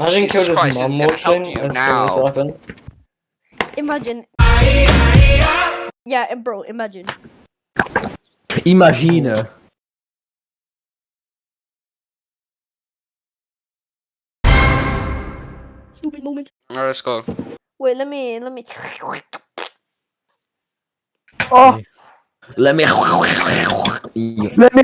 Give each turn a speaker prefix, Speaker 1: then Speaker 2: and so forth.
Speaker 1: Imagine he killed his
Speaker 2: Christ,
Speaker 1: mum
Speaker 2: it's gonna help
Speaker 1: watching
Speaker 2: you
Speaker 1: as soon as
Speaker 2: now.
Speaker 1: it happened.
Speaker 3: Imagine. Yeah, bro, imagine.
Speaker 4: Imagine.
Speaker 3: Stupid moment.
Speaker 2: Alright, let's go.
Speaker 3: Wait, let me, let me.
Speaker 4: Let me.
Speaker 3: Let me.